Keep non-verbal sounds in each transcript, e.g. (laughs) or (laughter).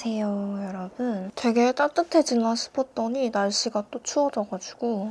안녕하세요 여러분 되게 따뜻해지나 싶었더니 날씨가 또 추워져가지고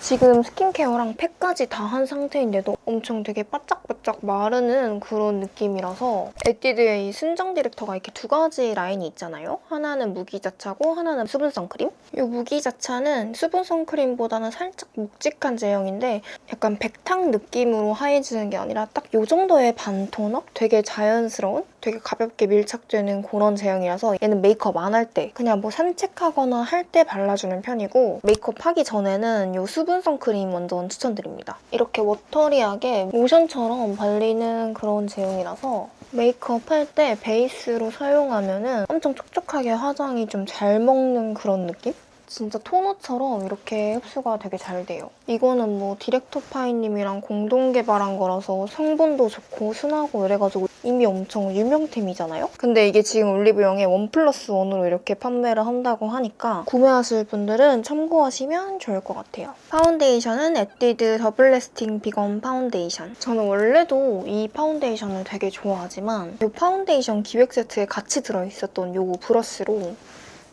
지금 스킨케어랑 팩까지 다 한 상태인데도 엄청 되게 바짝바짝 마르는 그런 느낌이라서 에뛰드의 이 순정 디렉터가 이렇게 두 가지 라인이 있잖아요. 하나는 무기자차고 하나는 수분 선크림. 이 무기자차는 수분 선크림보다는 살짝 묵직한 제형인데 약간 백탕 느낌으로 하얘지는 게 아니라 딱 이 정도의 반토너? 되게 자연스러운? 되게 가볍게 밀착되는 그런 제형이라서 얘는 메이크업 안 할 때 그냥 뭐 산책하거나 할 때 발라주는 편이고 메이크업 하기 전에는 이 수분 선크림 완전 추천드립니다. 이렇게 watery하게 로션처럼 발리는 그런 제형이라서 메이크업 할 때 베이스로 사용하면 은 엄청 촉촉하게 화장이 좀 잘 먹는 그런 느낌? 진짜 토너처럼 이렇게 흡수가 되게 잘 돼요. 이거는 뭐 디렉터 파이님이랑 공동 개발한 거라서 성분도 좋고 순하고 이래가지고 이미 엄청 유명템이잖아요? 근데 이게 지금 올리브영에 원 플러스 원으로 이렇게 판매를 한다고 하니까 구매하실 분들은 참고하시면 좋을 것 같아요. 파운데이션은 에뛰드 더블 래스팅 비건 파운데이션. 저는 원래도 이 파운데이션을 되게 좋아하지만 이 파운데이션 기획 세트에 같이 들어있었던 이 브러쉬로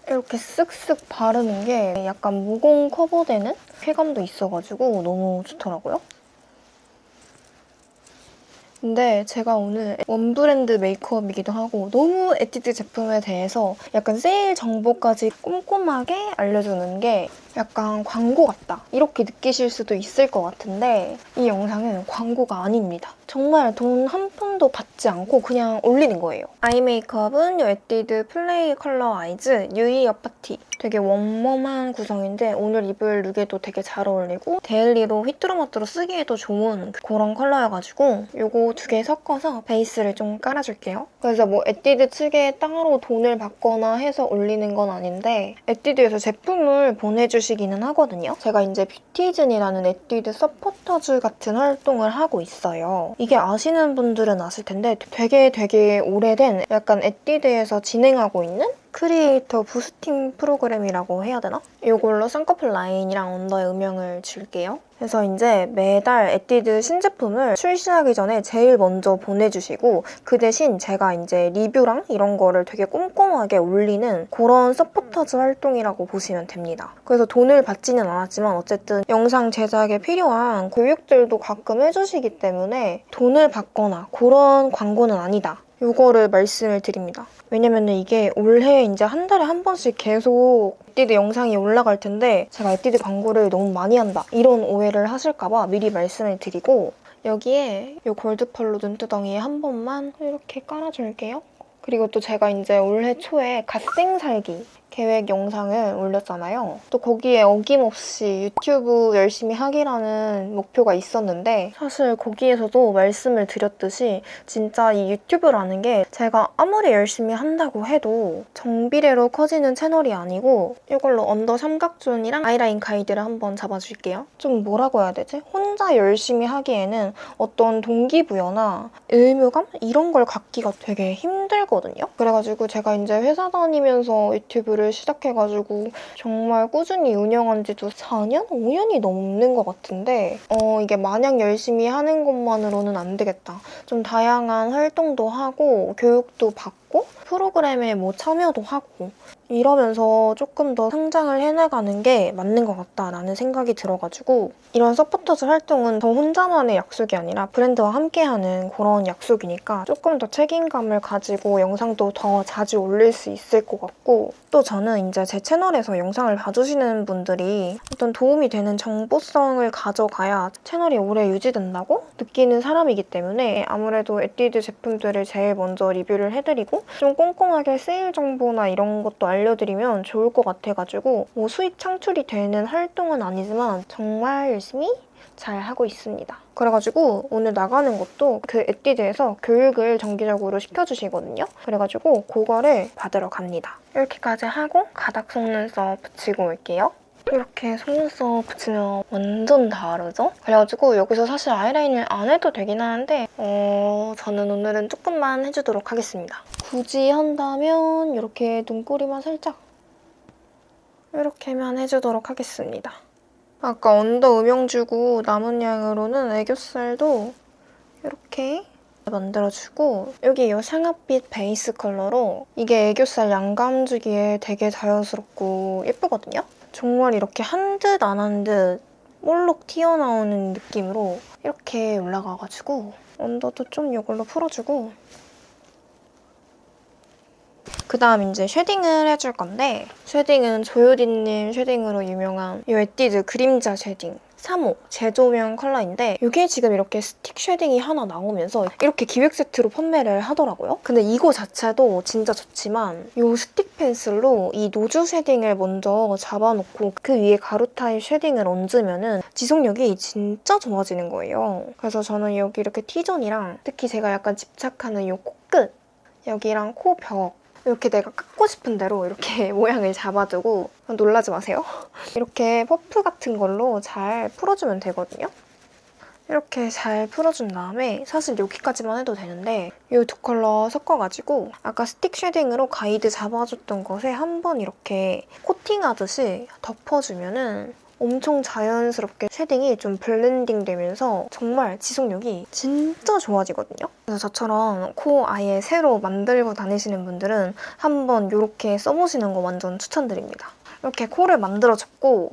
이렇게 쓱쓱 바르는 게 약간 모공 커버되는 쾌감도 있어가지고 너무 좋더라고요. 근데 제가 오늘 원브랜드 메이크업이기도 하고 너무 에뛰드 제품에 대해서 약간 세일 정보까지 꼼꼼하게 알려주는 게 약간 광고 같다 이렇게 느끼실 수도 있을 것 같은데 이 영상은 광고가 아닙니다. 정말 돈 한 푼도 받지 않고 그냥 올리는 거예요. 아이 메이크업은 이 에뛰드 플레이 컬러 아이즈 유이 어파티 되게 웜웜한 구성인데 오늘 입을 룩에도 되게 잘 어울리고 데일리로 휘뚜루마뚜루 쓰기에도 좋은 그런 컬러여가지고 이거 두 개 섞어서 베이스를 좀 깔아줄게요. 그래서 뭐 에뛰드 측에 따로 돈을 받거나 해서 올리는 건 아닌데 에뛰드에서 제품을 보내주 시기는 하거든요. 제가 이제 뷰티즌이라는 에뛰드 서포터즈 같은 활동을 하고 있어요. 이게 아시는 분들은 아실 텐데 되게 되게 오래된 약간 에뛰드에서 진행하고 있는 크리에이터 boosting 프로그램이라고 해야 되나? 이걸로 쌍꺼풀 라인이랑 언더에 음영을 줄게요. 그래서 이제 매달 에뛰드 신제품을 출시하기 전에 제일 먼저 보내주시고 그 대신 제가 이제 리뷰랑 이런 거를 되게 꼼꼼하게 올리는 그런 서포터즈 활동이라고 보시면 됩니다. 그래서 돈을 받지는 않았지만 어쨌든 영상 제작에 필요한 교육들도 가끔 해주시기 때문에 돈을 받거나 그런 광고는 아니다. 이거를 말씀을 드립니다. 왜냐면 이게 올해 이제 한 달에 한 번씩 계속 에뛰드 영상이 올라갈 텐데 제가 에뛰드 광고를 너무 많이 한다 이런 오해를 하실까 봐 미리 말씀을 드리고 여기에 이 골드 펄로 눈두덩이에 한 번만 이렇게 깔아줄게요. 그리고 또 제가 이제 올해 초에 갓생 살기 계획 영상을 올렸잖아요. 또 거기에 어김없이 유튜브 열심히 하기라는 목표가 있었는데 사실 거기에서도 말씀을 드렸듯이 진짜 이 유튜브라는 게 제가 아무리 열심히 한다고 해도 정비례로 커지는 채널이 아니고 이걸로 언더 삼각존이랑 아이라인 가이드를 한번 잡아줄게요. 좀 뭐라고 해야 되지? 혼자 열심히 하기에는 어떤 동기부여나 의무감? 이런 걸 갖기가 되게 힘들거든요. 그래가지고 제가 이제 회사 다니면서 유튜브를 시작해가지고 정말 꾸준히 운영한 지도 4년? 5년이 넘는 것 같은데 어 이게 마냥 열심히 하는 것만으로는 안 되겠다. 좀 다양한 활동도 하고 교육도 받고 프로그램에 뭐 참여도 하고 이러면서 조금 더 성장을 해나가는 게 맞는 것 같다라는 생각이 들어가지고 이런 서포터즈 활동은 저 혼자만의 약속이 아니라 브랜드와 함께하는 그런 약속이니까 조금 더 책임감을 가지고 영상도 더 자주 올릴 수 있을 것 같고 또 저는 이제 제 채널에서 영상을 봐주시는 분들이 어떤 도움이 되는 정보성을 가져가야 채널이 오래 유지된다고 느끼는 사람이기 때문에 아무래도 에뛰드 제품들을 제일 먼저 리뷰를 해드리고 좀 꼼꼼하게 세일 정보나 이런 것도 알려 알려드리면 좋을 것 같아가지고 뭐 수익 창출이 되는 활동은 아니지만 정말 열심히 잘 하고 있습니다. 그래가지고 오늘 나가는 것도 그 에뛰드에서 교육을 정기적으로 시켜주시거든요. 그래가지고 그거를 받으러 갑니다. 이렇게까지 하고 가닥 속눈썹 붙이고 올게요. 이렇게 속눈썹 붙이면 완전 다르죠? 그래가지고 여기서 사실 아이라인을 안 해도 되긴 하는데 어... 저는 오늘은 조금만 해주도록 하겠습니다. 굳이 한다면 이렇게 눈꼬리만 살짝 이렇게만 해주도록 하겠습니다. 아까 언더 음영 주고 남은 양으로는 애교살도 이렇게 만들어주고 여기 이 상아빛 베이스 컬러로 이게 애교살 양감 주기에 되게 자연스럽고 예쁘거든요? 정말 이렇게 한 듯 안 한듯 볼록 튀어나오는 느낌으로 이렇게 올라가가지고 언더도 좀 이걸로 풀어주고 그 다음 이제 쉐딩을 해줄 건데 쉐딩은 조효디님 쉐딩으로 유명한 이 에뛰드 그림자 쉐딩 3호 제조명 컬러인데 이게 지금 이렇게 스틱 쉐딩이 하나 나오면서 이렇게 기획 세트로 판매를 하더라고요. 근데 이거 자체도 진짜 좋지만 이 스틱 펜슬로 이 nose 쉐딩을 먼저 잡아놓고 그 위에 가루 타입 쉐딩을 얹으면 지속력이 진짜 좋아지는 거예요. 그래서 저는 여기 이렇게 T존이랑 특히 제가 약간 집착하는 이 코끝 여기랑 코 벽 이렇게 내가 깎고 싶은 대로 이렇게 (laughs) 모양을 잡아주고 놀라지 마세요. 이렇게 퍼프 같은 걸로 잘 풀어주면 되거든요. 이렇게 잘 풀어준 다음에 사실 여기까지만 해도 되는데 이 두 컬러 섞어가지고 아까 스틱 쉐딩으로 가이드 잡아줬던 것에 한 번 이렇게 코팅하듯이 덮어주면 은 엄청 자연스럽게 쉐딩이 좀 블렌딩 되면서 정말 지속력이 진짜 좋아지거든요. 그래서 저처럼 코 아예 새로 만들고 다니시는 분들은 한번 이렇게 써보시는 거 완전 추천드립니다. 이렇게 코를 만들어줬고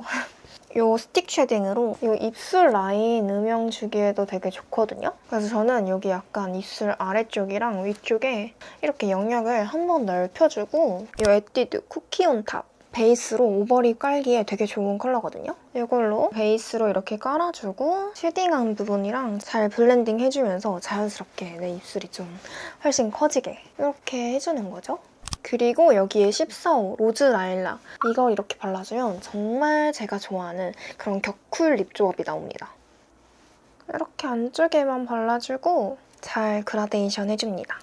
이 (laughs) 스틱 shading으로 이 입술 라인 음영 주기에도 되게 좋거든요. 그래서 저는 여기 약간 입술 아래쪽이랑 위쪽에 이렇게 영역을 한번 넓혀주고 이 에뛰드 Cookie On Top 베이스로 overlip 깔기에 되게 좋은 컬러거든요. 이걸로 베이스로 이렇게 깔아주고 shading한 부분이랑 잘 블렌딩 해주면서 자연스럽게 내 입술이 좀 훨씬 커지게 이렇게 해주는 거죠. 그리고 여기에 14호 Rose Lilac 이걸 이렇게 발라주면 정말 제가 좋아하는 그런 격cool lip 조합이 나옵니다. 이렇게 안쪽에만 발라주고 잘 그라데이션 해줍니다.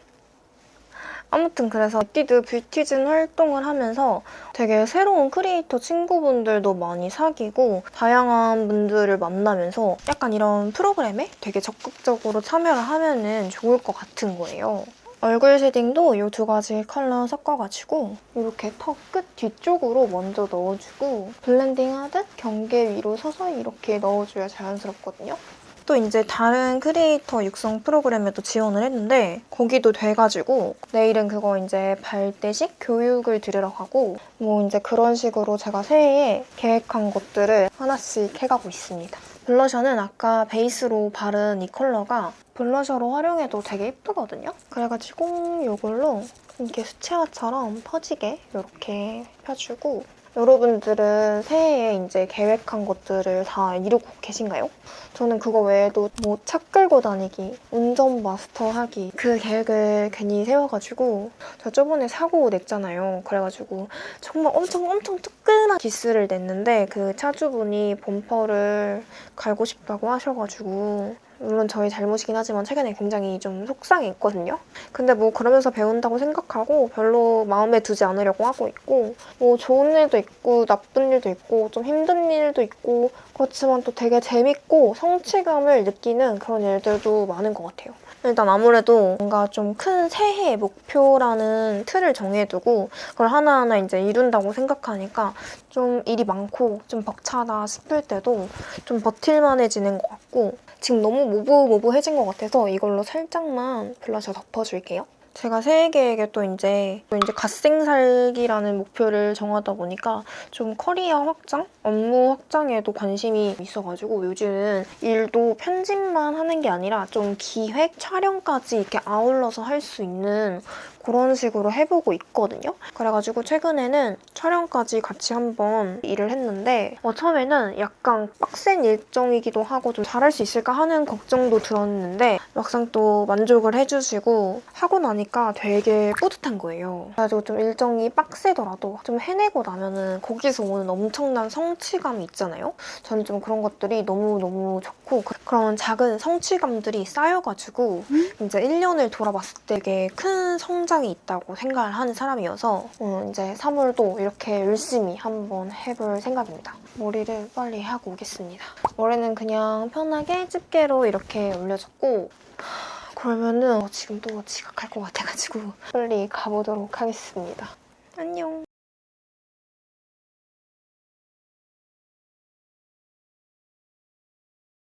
아무튼 그래서 에뛰드 뷰티즌 활동을 하면서 되게 새로운 크리에이터 친구분들도 많이 사귀고 다양한 분들을 만나면서 약간 이런 프로그램에 되게 적극적으로 참여를 하면 좋을 것 같은 거예요. 얼굴 shading도 이 두 가지 컬러 섞어가지고 이렇게 턱 끝 뒤쪽으로 먼저 넣어주고 블렌딩하듯 경계 위로 서서히 이렇게 넣어줘야 자연스럽거든요. 또 이제 다른 크리에이터 육성 프로그램에도 지원을 했는데 거기도 돼가지고 내일은 그거 이제 발대식 교육을 들으러 가고 뭐 이제 그런 식으로 제가 새해에 계획한 것들을 하나씩 해가고 있습니다. 블러셔는 아까 베이스로 바른 이 컬러가 블러셔로 활용해도 되게 예쁘거든요? 그래가지고 이걸로 이렇게 수채화처럼 퍼지게 이렇게 펴주고 여러분들은 새해에 이제 계획한 것들을 다 이루고 계신가요? 저는 그거 외에도 뭐 차 끌고 다니기, 운전 마스터 하기 그 계획을 괜히 세워가지고 저 저번에 사고 냈잖아요. 그래가지고 정말 엄청 엄청 뜨끈한 기스를 냈는데 그 차주분이 범퍼를 갈고 싶다고 하셔가지고 물론 저희 잘못이긴 하지만 최근에 굉장히 좀 속상했거든요. 근데 뭐 그러면서 배운다고 생각하고 별로 마음에 두지 않으려고 하고 있고 뭐 좋은 일도 있고 나쁜 일도 있고 좀 힘든 일도 있고 그렇지만 또 되게 재밌고 성취감을 느끼는 그런 일들도 많은 것 같아요. 일단 아무래도 뭔가 좀 큰 새해 목표라는 틀을 정해두고 그걸 하나하나 이제 이룬다고 생각하니까 좀 일이 많고 좀 벅차다 싶을 때도 좀 버틸만해지는 것 같고 지금 너무 모브모브해진 것 같아서 이걸로 살짝만 블러셔 덮어줄게요. 제가 새해 계획에 또 이제 또 이제 갓생 살기라는 목표를 정하다 보니까 좀 커리어 확장, 업무 확장에도 관심이 있어가지고 요즘은 일도 편집만 하는 게 아니라 좀 기획, 촬영까지 이렇게 아울러서 할 수 있는 그런 식으로 해보고 있거든요. 그래가지고 최근에는 촬영까지 같이 한번 일을 했는데 어, 처음에는 약간 빡센 일정이기도 하고 좀 잘할 수 있을까 하는 걱정도 들었는데 막상 또 만족을 해주시고 하고 나니까 되게 뿌듯한 거예요. 그래가지고 좀 일정이 빡세더라도 좀 해내고 나면은 거기서 오는 엄청난 성취감이 있잖아요. 저는 좀 그런 것들이 너무너무 좋고 그- 그런 작은 성취감들이 쌓여가지고 이제 1년을 돌아봤을 때 되게 큰 성장이 있다고 생각을 하는 사람이어서 어, 이제 3월도 이렇게 열심히 한번 해볼 생각입니다. 머리를 빨리 하고 오겠습니다. 머리는 그냥 편하게 집게로 이렇게 올려줬고 그러면은 어, 지금 또 지각할 것 같아가지고 빨리 가보도록 하겠습니다. 안녕.